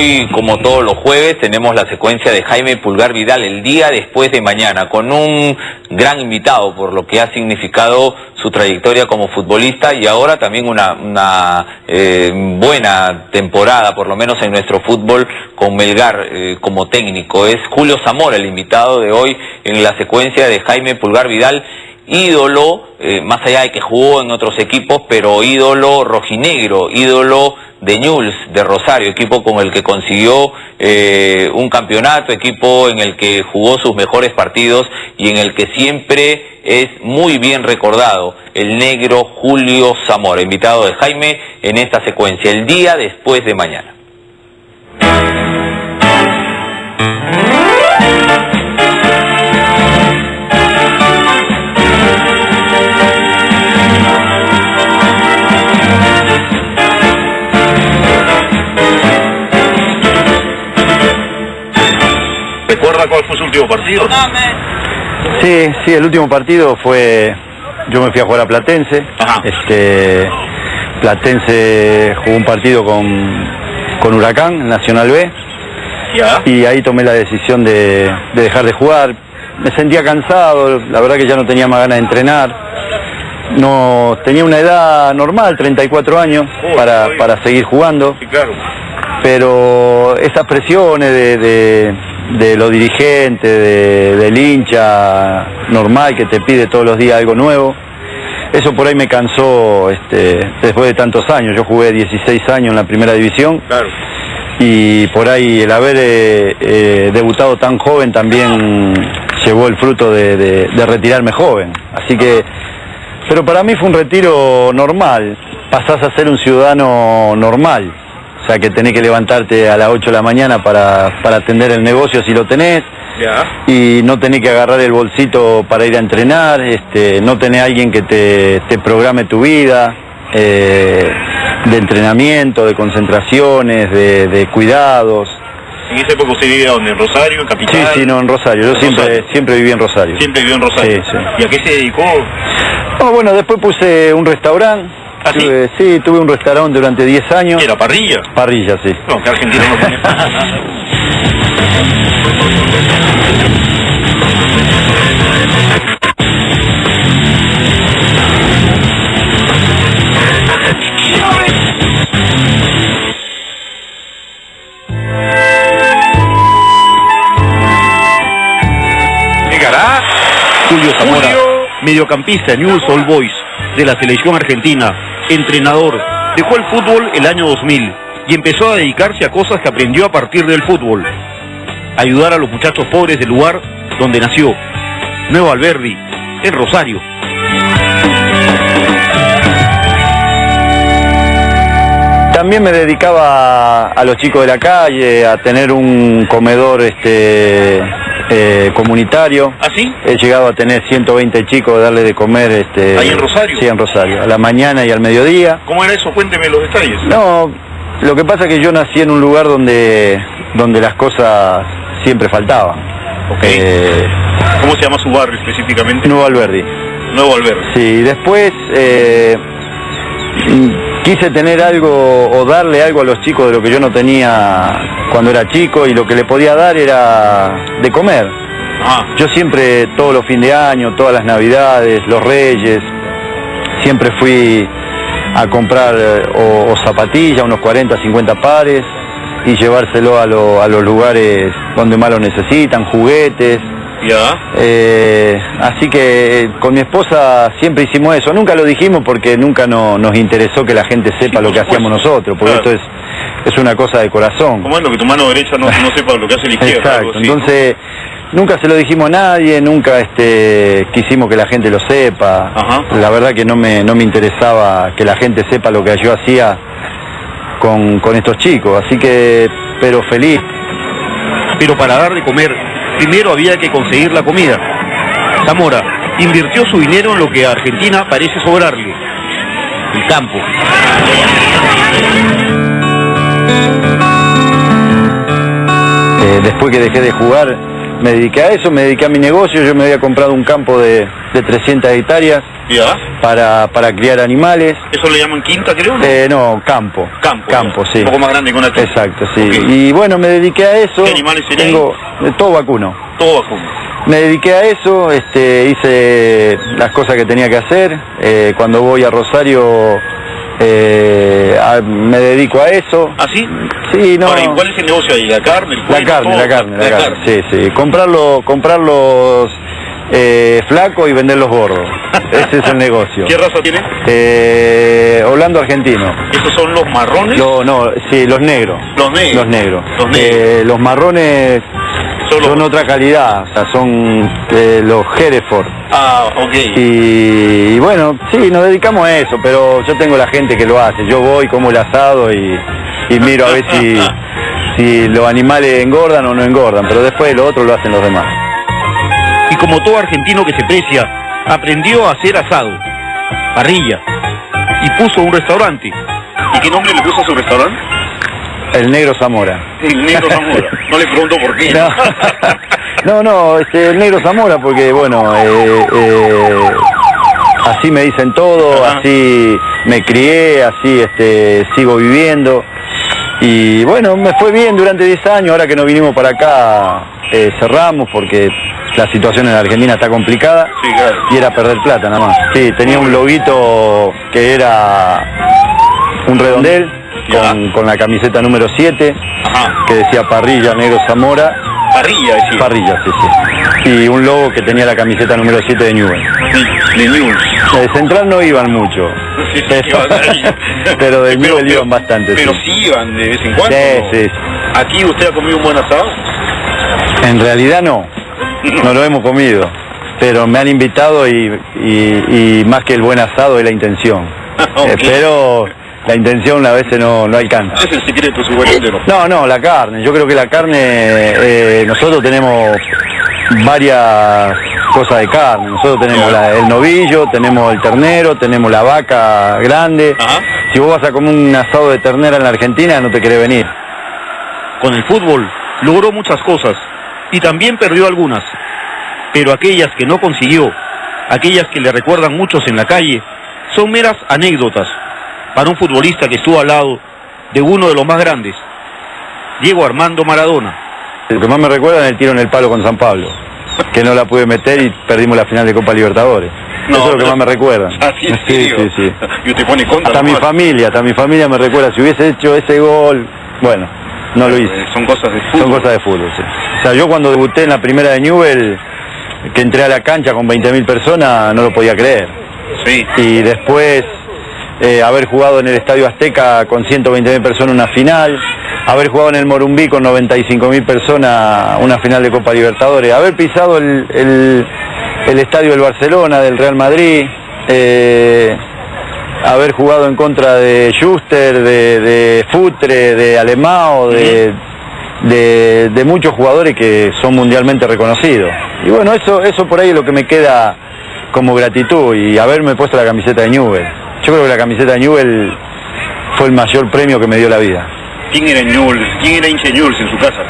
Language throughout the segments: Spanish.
Hoy, como todos los jueves, tenemos la secuencia de Jaime Pulgar Vidal el día después de mañana, con un gran invitado por lo que ha significado su trayectoria como futbolista y ahora también una, eh, buena temporada, por lo menos en nuestro fútbol, con Melgar eh, como técnico. Es Julio Zamora el invitado de hoy en la secuencia de Jaime Pulgar Vidal ídolo, eh, más allá de que jugó en otros equipos, pero ídolo rojinegro, ídolo de Newell's, de Rosario, equipo con el que consiguió eh, un campeonato, equipo en el que jugó sus mejores partidos y en el que siempre es muy bien recordado el negro Julio Zamora, invitado de Jaime en esta secuencia, el día después de mañana. Último partido? Sí, sí, el último partido fue, yo me fui a jugar a Platense, este, Platense jugó un partido con, con Huracán, Nacional B, y ahí tomé la decisión de, dejar de jugar. Me sentía cansado, la verdad que ya no tenía más ganas de entrenar. No, tenía una edad normal, 34 años, para, para seguir jugando. Pero esas presiones de de los dirigentes, del hincha normal que te pide todos los días algo nuevo. Eso por ahí me cansó este, después de tantos años. Yo jugué 16 años en la primera división. Y por ahí el haber eh, eh, debutado tan joven también llevó el fruto de, de retirarme joven. Así que, pero para mí fue un retiro normal. Pasás a ser un ciudadano normal sea que tenés que levantarte a las 8 de la mañana para, atender el negocio si lo tenés. Y no tenés que agarrar el bolsito para ir a entrenar, este, no tenés alguien que te, programe tu vida, eh, de entrenamiento, de concentraciones, de, cuidados. ¿En ese época usted vivía donde? ¿En Rosario, en Capital? Sí, sí, no, en Rosario. Yo siempre, siempre viví en Rosario. ¿Siempre vivió en Rosario? Sí, sí. ¿Y a qué se dedicó? bueno, después puse un restaurante ¿Ah, sí? Tuve, un restaurante durante 10 años. ¿Era parrilla? Parrilla, sí. No, que argentino no pone Julio Zamora, mediocampista News All Boys de la selección argentina, entrenador, dejó el fútbol el año 2000 y empezó a dedicarse a cosas que aprendió a partir del fútbol. Ayudar a los muchachos pobres del lugar donde nació, Nuevo Alberdi, en Rosario. También me dedicaba a los chicos de la calle, a tener un comedor este, eh, comunitario. ¿Ah, sí? He llegado a tener 120 chicos, darle de comer. Este, ¿Ahí en Rosario? Sí, en Rosario, a la mañana y al mediodía. ¿Cómo era eso? Cuénteme los detalles. No, lo que pasa es que yo nací en un lugar donde, donde las cosas siempre faltaban. Eh, ¿Cómo se llama su barrio específicamente? Nuevo Alberdi. Nuevo Alberdi. Sí, después eh, quise tener algo o darle algo a los chicos de lo que yo no tenía cuando era chico y lo que le podía dar era de comer. Ah. Yo siempre, todos los fines de año, todas las navidades, los reyes, siempre fui a comprar eh, o, zapatillas, unos 40, 50 pares, y llevárselo a, a los lugares donde más lo necesitan, juguetes. Ya. Eh, así que con mi esposa siempre hicimos eso. Nunca lo dijimos porque nunca nos interesó que la gente sepa lo que hacíamos nosotros, porque esto es, es una cosa de corazón. ¿Cómo es lo que tu mano derecha no, sepa lo que hace la izquierda? Exacto. Entonces, nunca se lo dijimos a nadie, nunca este, quisimos que la gente lo sepa. La verdad que no me, no me interesaba que la gente sepa lo que yo hacía con, con estos chicos. Así que, pero feliz. Pero para dar de comer primero había que conseguir la comida. Zamora invirtió su dinero en lo que a Argentina parece sobrarle, el campo. Eh, después que dejé de jugar, me dediqué a eso, me dediqué a mi negocio, yo me había comprado un campo de, de 300 hectáreas para, para criar animales. ¿Eso le llaman quinta, creo? No, eh, no campo. Campo. Campo, sí. Un poco más grande que una Exacto, sí. Y bueno, me dediqué a eso. ¿Qué animales Tengo todo vacuno. Todo vacuno. Me dediqué a eso, este, hice las cosas que tenía que hacer. Eh, cuando voy a Rosario eh, me dedico a eso. ¿Ah, sí? Sí, no. ¿cuál es el negocio ahí? ¿La carne? la carne, la carne, la, carne. Sí, sí. Comprarlo, comprarlos eh, flacos y venderlos gordos. Ese es el negocio. ¿Qué raza tiene? Eh, Holando argentino. ¿Esos son los marrones? No, no, sí, los negros. Los negros. Los negros. Los, negros. Eh, los marrones son otra calidad, o sea, son eh, los Hereford. Ah, ok. Y, bueno, sí, nos dedicamos a eso, pero yo tengo la gente que lo hace. Yo voy, como el asado y, miro a ver si, si los animales engordan o no engordan, pero después lo otro lo hacen los demás. Y como todo argentino que se precia, aprendió a hacer asado, parrilla, y puso un restaurante. ¿Y qué nombre le puso a su restaurante? El Negro Zamora. El Negro Zamora. No le pregunto por qué. No, no, este, el Negro Zamora porque, bueno, eh, eh, así me dicen todo, así me crié, así este, sigo viviendo. Y bueno, me fue bien durante 10 años, ahora que no vinimos para acá eh, cerramos porque la situación en Argentina está complicada y era perder plata nada más. Sí, tenía un loguito que era un redondel con, la camiseta número 7, que decía Parrilla Negro Zamora. Parrilla, decía. Parrilla, sí, sí. Y un logo que tenía la camiseta número 7 de Newell. De, Newell. De Central no iban mucho. pero, de Newell iban bastante. Pero sí. iban de vez en cuando. Sí, sí. ¿Aquí usted ha comido un buen asado? En realidad no. No lo hemos comido. Pero me han invitado y, más que el buen asado es la intención. okay. Espero la intención a veces no, no alcanza. ¿Es el secreto su No, no, la carne. Yo creo que la carne, eh, nosotros tenemos varias cosas de carne. Nosotros tenemos el novillo, tenemos el ternero, tenemos la vaca grande. Si vos vas a comer un asado de ternera en la Argentina, no te querés venir. Con el fútbol logró muchas cosas y también perdió algunas. Pero aquellas que no consiguió, aquellas que le recuerdan muchos en la calle, son meras anécdotas para un futbolista que estuvo al lado de uno de los más grandes, Diego Armando Maradona. El que más me recuerda es el tiro en el palo con San Pablo, que no la pude meter y perdimos la final de Copa Libertadores. Eso es lo que más me recuerda. Así es, sí, sí, sí. Y usted pone contra. Hasta mi familia, hasta mi familia me recuerda. Si hubiese hecho ese gol, bueno, no lo hice. Son cosas de fútbol. Son cosas de fútbol, sí. O sea, yo cuando debuté en la primera de Newell, que entré a la cancha con 20.000 personas, no lo podía creer. Sí. Y después eh, haber jugado en el Estadio Azteca con 120.000 personas una final, haber jugado en el Morumbí con 95.000 personas una final de Copa Libertadores, haber pisado el, Estadio del Barcelona, del Real Madrid, eh, haber jugado en contra de Schuster, de, Futre, de Alemao, de, de, muchos jugadores que son mundialmente reconocidos. Y bueno, eso, eso por ahí es lo que me queda como gratitud y haberme puesto la camiseta de Newell. Yo creo que la camiseta de Newell fue el mayor premio que me dio la vida. ¿Quién era Newell? ¿Quién era hincha Newell en su casa?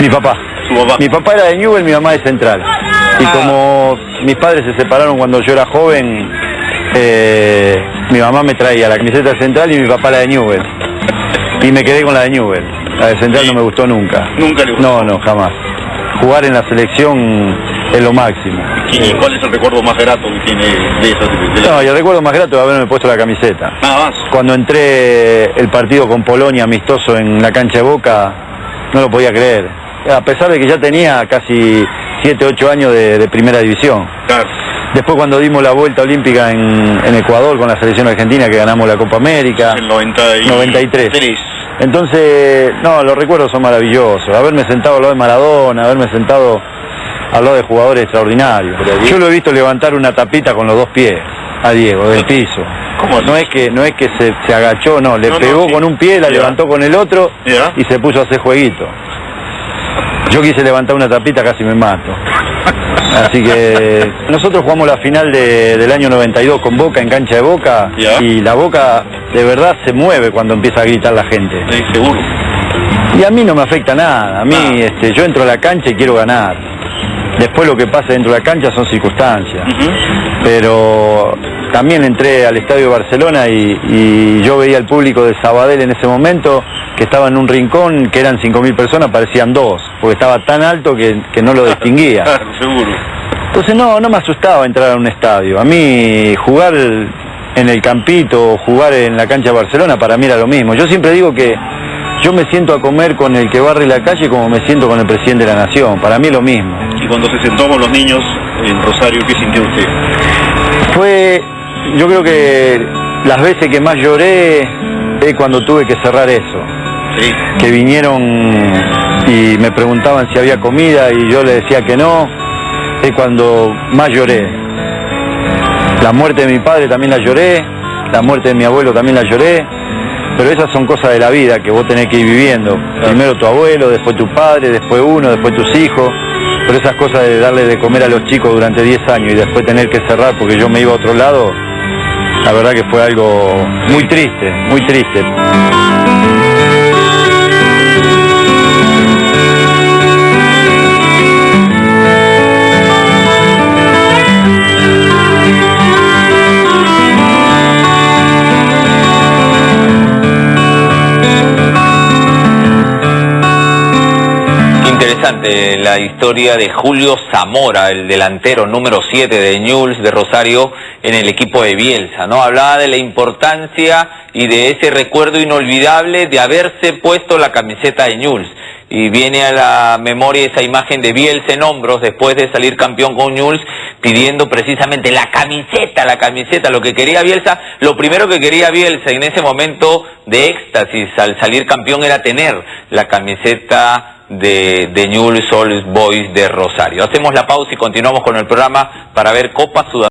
Mi papá. ¿Su papá? Mi papá era de Newell, mi mamá de Central. Y ah. como mis padres se separaron cuando yo era joven, eh, mi mamá me traía la camiseta Central y mi papá la de Newell. Y me quedé con la de Newell. La de Central no me gustó nunca. ¿Nunca le gustó? No, no, jamás. Jugar en la selección es lo máximo. ¿Y cuál es el recuerdo más grato que tiene de esa? De No, y el recuerdo más grato es haberme puesto la camiseta. Nada más. Cuando entré el partido con Polonia amistoso en la cancha de Boca, no lo podía creer. A pesar de que ya tenía casi 7, 8 años de, primera división. Claro. Después cuando dimos la vuelta olímpica en, Ecuador con la selección argentina que ganamos la Copa América. En 93. Entonces, no, los recuerdos son maravillosos. Haberme sentado al lado de Maradona, haberme sentado habló de jugadores extraordinarios. Yo lo he visto levantar una tapita con los dos pies a Diego del piso. no es que no es que se, agachó, no, le pegó con un pie, la levantó con el otro y se puso a hacer jueguito. Yo quise levantar una tapita, casi me mato. Así que nosotros jugamos la final del año 92 con Boca en cancha de Boca y la Boca de verdad se mueve cuando empieza a gritar la gente. seguro. Y a mí no me afecta nada, a mí este, yo entro a la cancha y quiero ganar. Después lo que pasa dentro de la cancha son circunstancias. Pero también entré al Estadio de Barcelona y, yo veía al público de Sabadell en ese momento que estaba en un rincón que eran 5.000 personas, parecían dos, porque estaba tan alto que, no lo distinguía. Seguro. Entonces no, no me asustaba entrar a un estadio. A mí jugar en el campito o jugar en la cancha de Barcelona para mí era lo mismo. Yo siempre digo que yo me siento a comer con el que barre la calle como me siento con el presidente de la nación. Para mí es lo mismo. ¿Y cuando se sentó con los niños en Rosario, qué sintió usted? Fue, yo creo que las veces que más lloré es cuando tuve que cerrar eso. Sí. Que vinieron y me preguntaban si había comida y yo le decía que no. Es cuando más lloré. La muerte de mi padre también la lloré. La muerte de mi abuelo también la lloré pero esas son cosas de la vida que vos tenés que ir viviendo. Primero tu abuelo, después tu padre, después uno, después tus hijos. Pero esas cosas de darle de comer a los chicos durante 10 años y después tener que cerrar porque yo me iba a otro lado, la verdad que fue algo muy triste, muy triste. Historia de Julio Zamora, el delantero número 7 de Ñuls de Rosario en el equipo de Bielsa, ¿no? Hablaba de la importancia y de ese recuerdo inolvidable de haberse puesto la camiseta de Ñuls. Y viene a la memoria esa imagen de Bielsa en hombros después de salir campeón con Ñuls pidiendo precisamente la camiseta, la camiseta, lo que quería Bielsa, lo primero que quería Bielsa en ese momento de éxtasis al salir campeón era tener la camiseta de, de Newell's Boys de Rosario. Hacemos la pausa y continuamos con el programa para ver Copa Sudamericana.